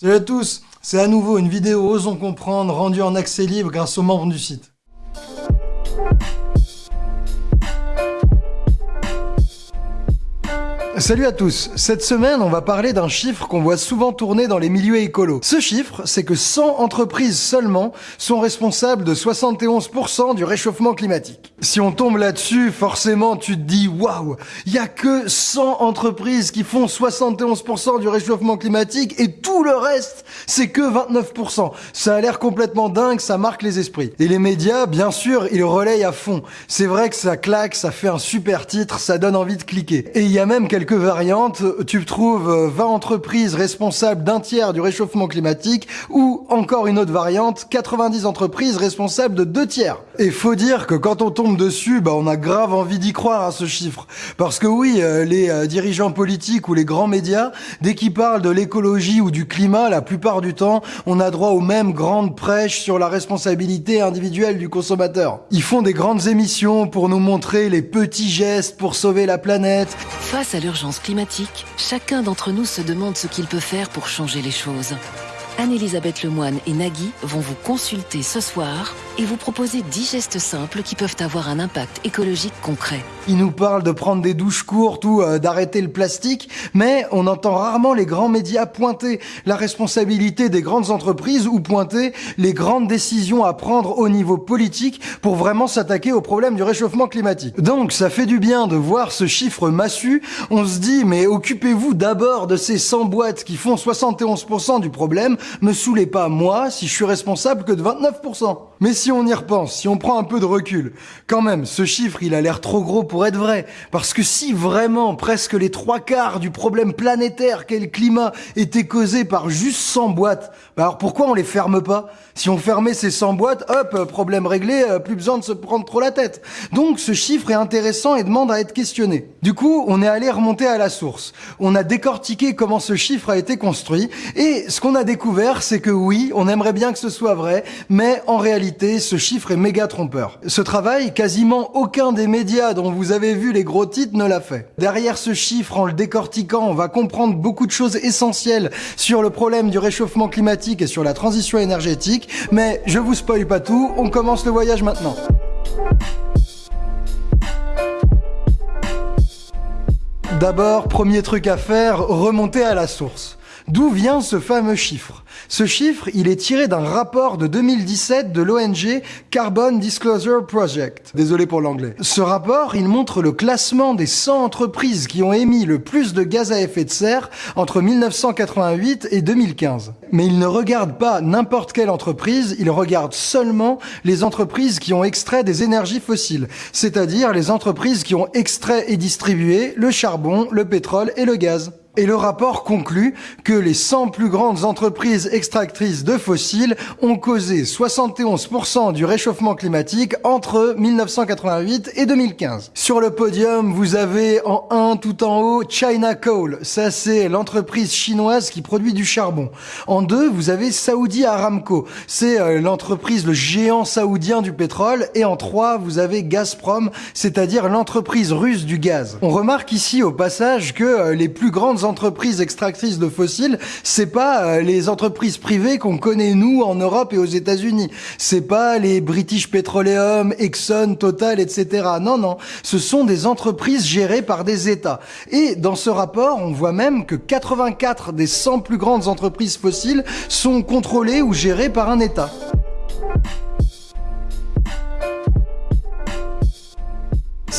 Salut à tous, c'est à nouveau une vidéo Osons comprendre rendue en accès libre grâce aux membres du site. Salut à tous Cette semaine, on va parler d'un chiffre qu'on voit souvent tourner dans les milieux écolos. Ce chiffre, c'est que 100 entreprises seulement sont responsables de 71% du réchauffement climatique. Si on tombe là-dessus, forcément, tu te dis « Waouh Il y a que 100 entreprises qui font 71% du réchauffement climatique et tout le reste, c'est que 29%. » Ça a l'air complètement dingue, ça marque les esprits. Et les médias, bien sûr, ils relayent à fond. C'est vrai que ça claque, ça fait un super titre, ça donne envie de cliquer. Et il y a même quelques variantes. Tu trouves 20 euh, entreprises responsables d'un tiers du réchauffement climatique ou encore une autre variante, 90 entreprises responsables de deux tiers. Et faut dire que quand on tombe dessus, bah on a grave envie d'y croire à ce chiffre. Parce que oui, euh, les euh, dirigeants politiques ou les grands médias, dès qu'ils parlent de l'écologie ou du climat, la plupart du temps, on a droit aux mêmes grandes prêches sur la responsabilité individuelle du consommateur. Ils font des grandes émissions pour nous montrer les petits gestes pour sauver la planète. Face à l'urgence climatique, chacun d'entre nous se demande ce qu'il peut faire pour changer les choses. Anne-Elisabeth Lemoine et Nagui vont vous consulter ce soir et vous proposer 10 gestes simples qui peuvent avoir un impact écologique concret. Ils nous parlent de prendre des douches courtes ou euh, d'arrêter le plastique, mais on entend rarement les grands médias pointer la responsabilité des grandes entreprises ou pointer les grandes décisions à prendre au niveau politique pour vraiment s'attaquer au problème du réchauffement climatique. Donc ça fait du bien de voir ce chiffre massu. On se dit, mais occupez-vous d'abord de ces 100 boîtes qui font 71% du problème me saoulez pas moi si je suis responsable que de 29%. Mais si on y repense, si on prend un peu de recul, quand même, ce chiffre, il a l'air trop gros pour être vrai. Parce que si vraiment presque les trois quarts du problème planétaire qu'est le climat était causé par juste 100 boîtes, bah alors pourquoi on les ferme pas? Si on fermait ces 100 boîtes, hop, problème réglé, euh, plus besoin de se prendre trop la tête. Donc ce chiffre est intéressant et demande à être questionné. Du coup, on est allé remonter à la source. On a décortiqué comment ce chiffre a été construit et ce qu'on a découvert c'est que oui, on aimerait bien que ce soit vrai, mais en réalité, ce chiffre est méga trompeur. Ce travail, quasiment aucun des médias dont vous avez vu les gros titres ne l'a fait. Derrière ce chiffre, en le décortiquant, on va comprendre beaucoup de choses essentielles sur le problème du réchauffement climatique et sur la transition énergétique, mais je vous spoil pas tout, on commence le voyage maintenant. D'abord, premier truc à faire, remonter à la source. D'où vient ce fameux chiffre? Ce chiffre, il est tiré d'un rapport de 2017 de l'ONG Carbon Disclosure Project. Désolé pour l'anglais. Ce rapport, il montre le classement des 100 entreprises qui ont émis le plus de gaz à effet de serre entre 1988 et 2015. Mais il ne regarde pas n'importe quelle entreprise, il regarde seulement les entreprises qui ont extrait des énergies fossiles, c'est-à-dire les entreprises qui ont extrait et distribué le charbon, le pétrole et le gaz. Et le rapport conclut que les 100 plus grandes entreprises extractrices de fossiles ont causé 71% du réchauffement climatique entre 1988 et 2015. Sur le podium, vous avez en 1 tout en haut China Coal. Ça, c'est l'entreprise chinoise qui produit du charbon. En 2, vous avez Saudi Aramco. C'est euh, l'entreprise, le géant saoudien du pétrole. Et en 3, vous avez Gazprom, c'est-à-dire l'entreprise russe du gaz. On remarque ici au passage que euh, les plus grandes entreprises extractrices de fossiles, c'est pas euh, les entreprises privées qu'on connaît nous en Europe et aux États-Unis. C'est pas les British Petroleum, Exxon, Total, etc. Non, non, ce sont des entreprises gérées par des États. Et dans ce rapport, on voit même que 84 des 100 plus grandes entreprises fossiles sont contrôlées ou gérées par un État.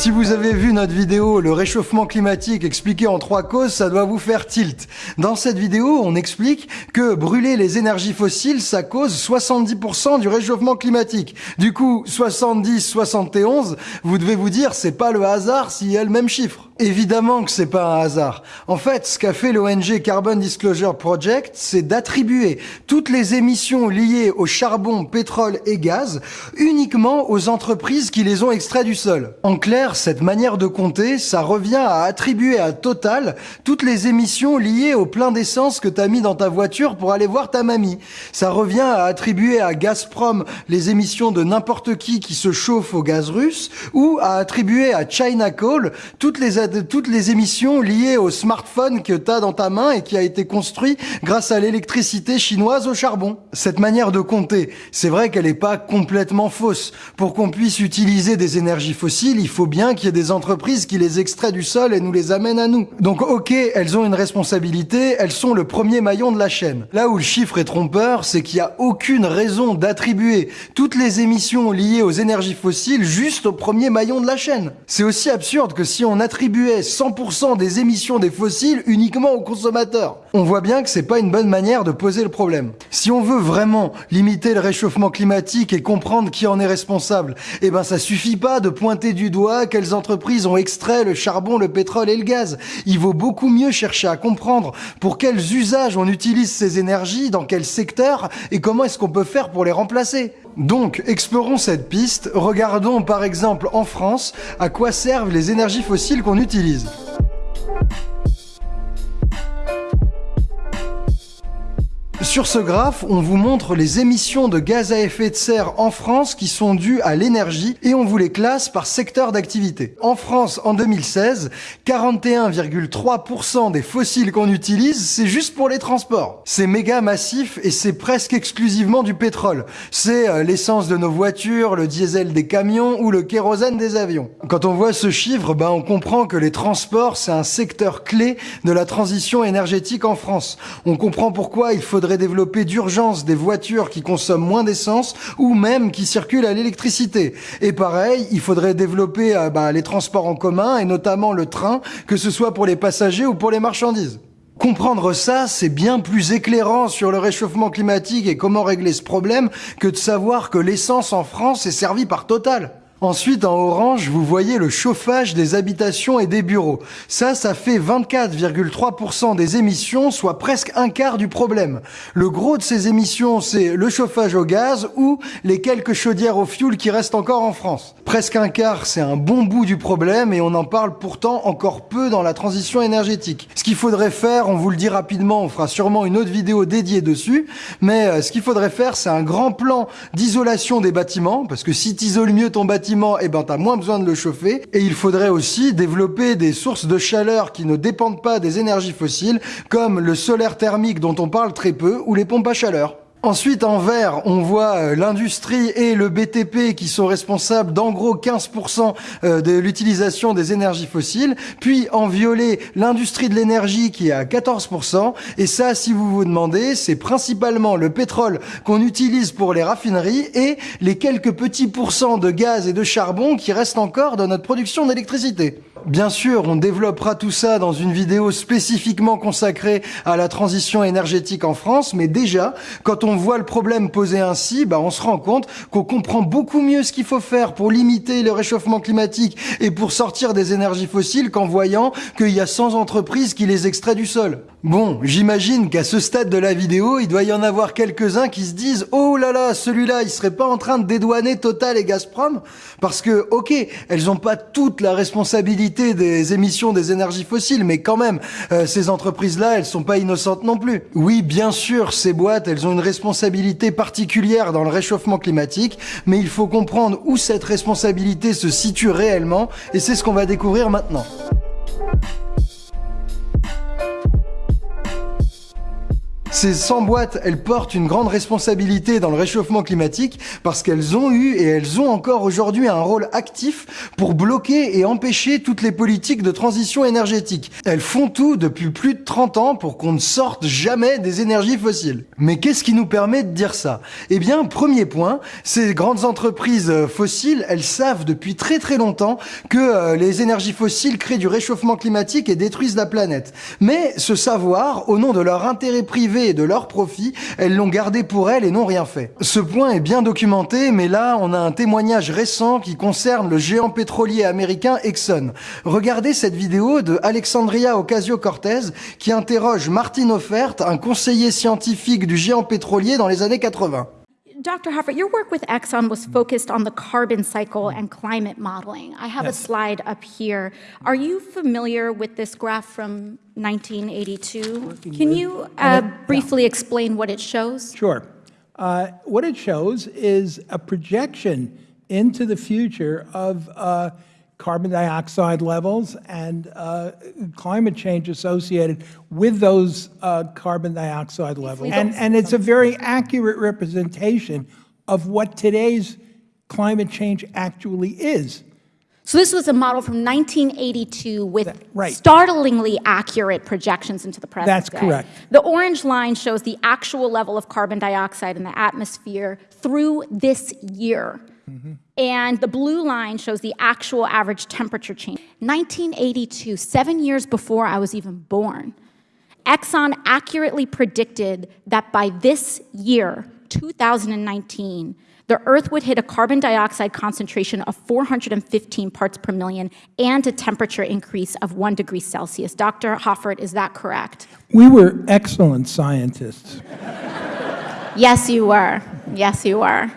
Si vous avez vu notre vidéo Le réchauffement climatique expliqué en trois causes, ça doit vous faire tilt. Dans cette vidéo, on explique que brûler les énergies fossiles, ça cause 70% du réchauffement climatique. Du coup, 70-71, vous devez vous dire, c'est pas le hasard s'il y a le même chiffre. Évidemment que c'est pas un hasard. En fait, ce qu'a fait l'ONG Carbon Disclosure Project, c'est d'attribuer toutes les émissions liées au charbon, pétrole et gaz uniquement aux entreprises qui les ont extraits du sol. En clair, cette manière de compter, ça revient à attribuer à Total toutes les émissions liées au plein d'essence que t'as mis dans ta voiture pour aller voir ta mamie. Ça revient à attribuer à Gazprom les émissions de n'importe qui qui se chauffe au gaz russe ou à attribuer à China Coal toutes les toutes les émissions liées au smartphone que tu as dans ta main et qui a été construit grâce à l'électricité chinoise au charbon. Cette manière de compter, c'est vrai qu'elle n'est pas complètement fausse. Pour qu'on puisse utiliser des énergies fossiles, il faut bien qu'il y ait des entreprises qui les extraient du sol et nous les amènent à nous. Donc ok, elles ont une responsabilité, elles sont le premier maillon de la chaîne. Là où le chiffre est trompeur, c'est qu'il n'y a aucune raison d'attribuer toutes les émissions liées aux énergies fossiles juste au premier maillon de la chaîne. C'est aussi absurde que si on attribuait 100% des émissions des fossiles uniquement aux consommateurs. On voit bien que c'est pas une bonne manière de poser le problème. Si on veut vraiment limiter le réchauffement climatique et comprendre qui en est responsable, eh ben ça suffit pas de pointer du doigt quelles entreprises ont extrait le charbon, le pétrole et le gaz. Il vaut beaucoup mieux chercher à comprendre pour quels usages on utilise ces énergies, dans quel secteur et comment est-ce qu'on peut faire pour les remplacer. Donc, explorons cette piste, regardons par exemple en France à quoi servent les énergies fossiles qu'on utilise. Sur ce graphe, on vous montre les émissions de gaz à effet de serre en France qui sont dues à l'énergie et on vous les classe par secteur d'activité. En France, en 2016, 41,3% des fossiles qu'on utilise, c'est juste pour les transports. C'est méga massif et c'est presque exclusivement du pétrole. C'est euh, l'essence de nos voitures, le diesel des camions ou le kérosène des avions. Quand on voit ce chiffre, ben on comprend que les transports, c'est un secteur clé de la transition énergétique en France. On comprend pourquoi il faudrait développer d'urgence des voitures qui consomment moins d'essence ou même qui circulent à l'électricité. Et pareil, il faudrait développer euh, bah, les transports en commun et notamment le train, que ce soit pour les passagers ou pour les marchandises. Comprendre ça, c'est bien plus éclairant sur le réchauffement climatique et comment régler ce problème que de savoir que l'essence en France est servie par Total. Ensuite, en orange, vous voyez le chauffage des habitations et des bureaux. Ça, ça fait 24,3% des émissions, soit presque un quart du problème. Le gros de ces émissions, c'est le chauffage au gaz ou les quelques chaudières au fioul qui restent encore en France. Presque un quart, c'est un bon bout du problème et on en parle pourtant encore peu dans la transition énergétique. Ce qu'il faudrait faire, on vous le dit rapidement, on fera sûrement une autre vidéo dédiée dessus, mais euh, ce qu'il faudrait faire, c'est un grand plan d'isolation des bâtiments, parce que si tu isoles mieux ton bâtiment, et eh ben, tu as moins besoin de le chauffer. Et il faudrait aussi développer des sources de chaleur qui ne dépendent pas des énergies fossiles, comme le solaire thermique dont on parle très peu, ou les pompes à chaleur. Ensuite, en vert, on voit euh, l'industrie et le BTP qui sont responsables d'en gros 15% euh, de l'utilisation des énergies fossiles. Puis en violet, l'industrie de l'énergie qui est à 14%. Et ça, si vous vous demandez, c'est principalement le pétrole qu'on utilise pour les raffineries et les quelques petits pourcents de gaz et de charbon qui restent encore dans notre production d'électricité. Bien sûr, on développera tout ça dans une vidéo spécifiquement consacrée à la transition énergétique en France, mais déjà, quand on voit le problème posé ainsi, bah, on se rend compte qu'on comprend beaucoup mieux ce qu'il faut faire pour limiter le réchauffement climatique et pour sortir des énergies fossiles qu'en voyant qu'il y a 100 entreprises qui les extraient du sol. Bon, j'imagine qu'à ce stade de la vidéo, il doit y en avoir quelques-uns qui se disent « Oh là là, celui-là, il serait pas en train de dédouaner Total et Gazprom ?» Parce que, ok, elles ont pas toute la responsabilité des émissions des énergies fossiles, mais quand même, euh, ces entreprises-là, elles sont pas innocentes non plus. Oui, bien sûr, ces boîtes, elles ont une responsabilité particulière dans le réchauffement climatique, mais il faut comprendre où cette responsabilité se situe réellement, et c'est ce qu'on va découvrir maintenant. Ces 100 boîtes, elles portent une grande responsabilité dans le réchauffement climatique parce qu'elles ont eu et elles ont encore aujourd'hui un rôle actif pour bloquer et empêcher toutes les politiques de transition énergétique. Elles font tout depuis plus de 30 ans pour qu'on ne sorte jamais des énergies fossiles. Mais qu'est-ce qui nous permet de dire ça? Eh bien, premier point, ces grandes entreprises euh, fossiles, elles savent depuis très très longtemps que euh, les énergies fossiles créent du réchauffement climatique et détruisent la planète. Mais ce savoir, au nom de leur intérêt privé de leur profit, elles l'ont gardé pour elles et n'ont rien fait. Ce point est bien documenté, mais là, on a un témoignage récent qui concerne le géant pétrolier américain Exxon. Regardez cette vidéo de Alexandria Ocasio-Cortez qui interroge Martin Offert, un conseiller scientifique du géant pétrolier dans les années 80. Dr. Hoffert, your work with Exxon was focused on the carbon cycle and climate modeling. I have yes. a slide up here. Are you familiar with this graph from 1982? Can you uh, briefly yeah. explain what it shows? Sure. Uh, what it shows is a projection into the future of uh, carbon dioxide levels and uh, climate change associated with those uh, carbon dioxide levels. And, and it's a very accurate representation of what today's climate change actually is. So this was a model from 1982 with right. startlingly accurate projections into the present That's day. correct. The orange line shows the actual level of carbon dioxide in the atmosphere through this year. And the blue line shows the actual average temperature change. 1982, seven years before I was even born, Exxon accurately predicted that by this year, 2019, the Earth would hit a carbon dioxide concentration of 415 parts per million and a temperature increase of one degree Celsius. Dr. Hoffert, is that correct? We were excellent scientists. Yes, you were. Yes, you were.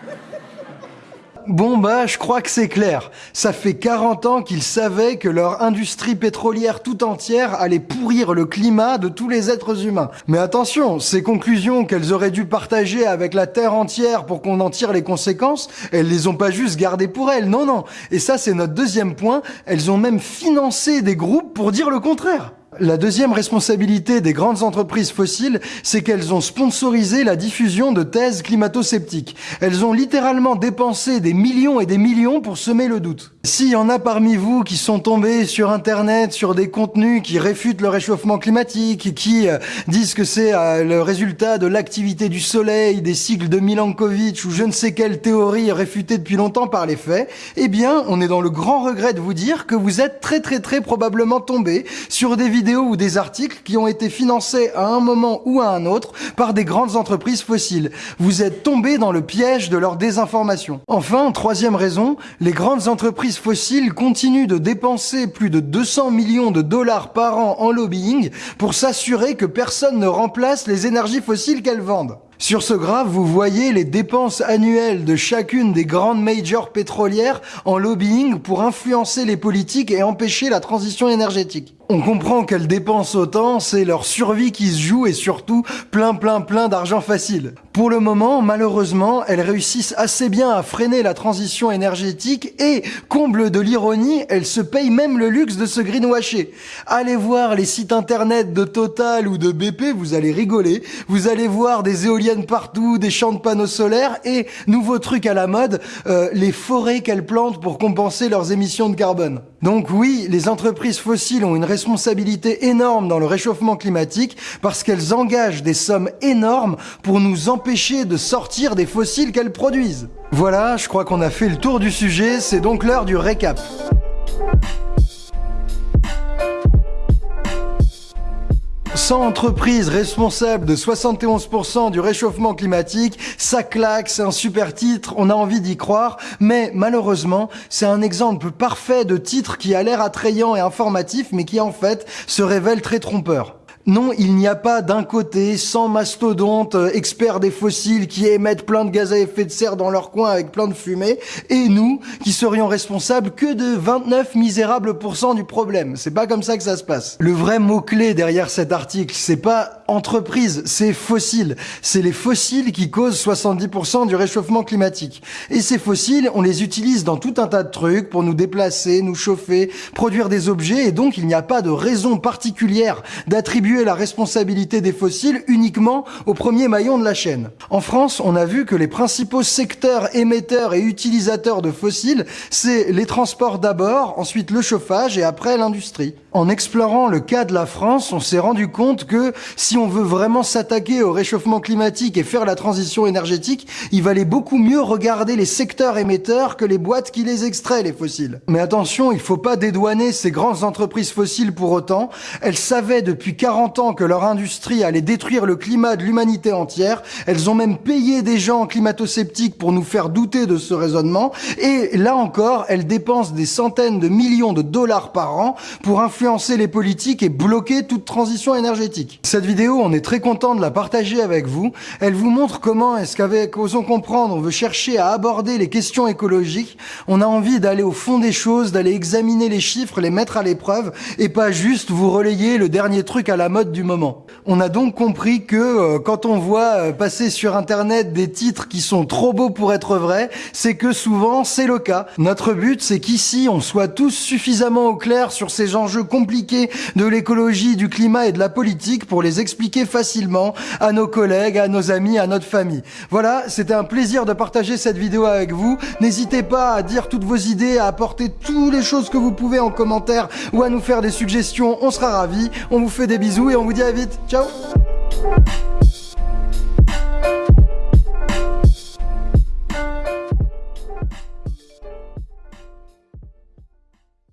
Bon bah, je crois que c'est clair. Ça fait 40 ans qu'ils savaient que leur industrie pétrolière tout entière allait pourrir le climat de tous les êtres humains. Mais attention, ces conclusions qu'elles auraient dû partager avec la Terre entière pour qu'on en tire les conséquences, elles les ont pas juste gardées pour elles, non non. Et ça c'est notre deuxième point, elles ont même financé des groupes pour dire le contraire. La deuxième responsabilité des grandes entreprises fossiles, c'est qu'elles ont sponsorisé la diffusion de thèses climato-sceptiques. Elles ont littéralement dépensé des millions et des millions pour semer le doute. S'il y en a parmi vous qui sont tombés sur Internet sur des contenus qui réfutent le réchauffement climatique, qui euh, disent que c'est euh, le résultat de l'activité du Soleil, des cycles de Milankovitch ou je ne sais quelle théorie réfutée depuis longtemps par les faits, eh bien, on est dans le grand regret de vous dire que vous êtes très très très probablement tombés sur des vidéos ou des articles qui ont été financés à un moment ou à un autre par des grandes entreprises fossiles. Vous êtes tombés dans le piège de leur désinformation. Enfin, troisième raison, les grandes entreprises fossiles continuent de dépenser plus de 200 millions de dollars par an en lobbying pour s'assurer que personne ne remplace les énergies fossiles qu'elles vendent. Sur ce graphe, vous voyez les dépenses annuelles de chacune des grandes majors pétrolières en lobbying pour influencer les politiques et empêcher la transition énergétique. On comprend qu'elles dépensent autant, c'est leur survie qui se joue et surtout plein plein plein d'argent facile. Pour le moment, malheureusement, elles réussissent assez bien à freiner la transition énergétique et, comble de l'ironie, elles se payent même le luxe de se greenwasher. Allez voir les sites internet de Total ou de BP, vous allez rigoler, vous allez voir des éoliennes partout, des champs de panneaux solaires et, nouveau truc à la mode, euh, les forêts qu'elles plantent pour compenser leurs émissions de carbone. Donc oui, les entreprises fossiles ont une responsabilité énorme dans le réchauffement climatique parce qu'elles engagent des sommes énormes pour nous empêcher de sortir des fossiles qu'elles produisent. Voilà, je crois qu'on a fait le tour du sujet, c'est donc l'heure du récap. 100 entreprises responsables de 71% du réchauffement climatique, ça claque, c'est un super titre, on a envie d'y croire, mais malheureusement, c'est un exemple parfait de titre qui a l'air attrayant et informatif, mais qui en fait se révèle très trompeur. Non, il n'y a pas d'un côté 100 mastodontes euh, experts des fossiles qui émettent plein de gaz à effet de serre dans leur coin avec plein de fumée, et nous qui serions responsables que de 29 misérables pourcents du problème. C'est pas comme ça que ça se passe. Le vrai mot-clé derrière cet article, c'est pas entreprise, c'est fossiles. C'est les fossiles qui causent 70% du réchauffement climatique. Et ces fossiles, on les utilise dans tout un tas de trucs pour nous déplacer, nous chauffer, produire des objets, et donc il n'y a pas de raison particulière d'attribuer la responsabilité des fossiles uniquement au premier maillon de la chaîne. En France, on a vu que les principaux secteurs émetteurs et utilisateurs de fossiles, c'est les transports d'abord, ensuite le chauffage et après l'industrie. En explorant le cas de la France, on s'est rendu compte que si on veut vraiment s'attaquer au réchauffement climatique et faire la transition énergétique, il valait beaucoup mieux regarder les secteurs émetteurs que les boîtes qui les extraient, les fossiles. Mais attention, il faut pas dédouaner ces grandes entreprises fossiles pour autant. Elles savaient depuis 40 ans que leur industrie allait détruire le climat de l'humanité entière. Elles ont même payé des gens climato-sceptiques pour nous faire douter de ce raisonnement. Et là encore, elles dépensent des centaines de millions de dollars par an pour influencer les politiques et bloquer toute transition énergétique. Cette vidéo, on est très content de la partager avec vous. Elle vous montre comment est-ce qu'avec Osons Comprendre, on veut chercher à aborder les questions écologiques. On a envie d'aller au fond des choses, d'aller examiner les chiffres, les mettre à l'épreuve et pas juste vous relayer le dernier truc à la mode du moment. On a donc compris que euh, quand on voit euh, passer sur internet des titres qui sont trop beaux pour être vrais, c'est que souvent c'est le cas. Notre but c'est qu'ici on soit tous suffisamment au clair sur ces enjeux compliqués de l'écologie, du climat et de la politique pour les expliquer facilement à nos collègues, à nos amis, à notre famille. Voilà, c'était un plaisir de partager cette vidéo avec vous. N'hésitez pas à dire toutes vos idées, à apporter toutes les choses que vous pouvez en commentaire ou à nous faire des suggestions, on sera ravis. On vous fait des bisous et on vous dit à vite. Ciao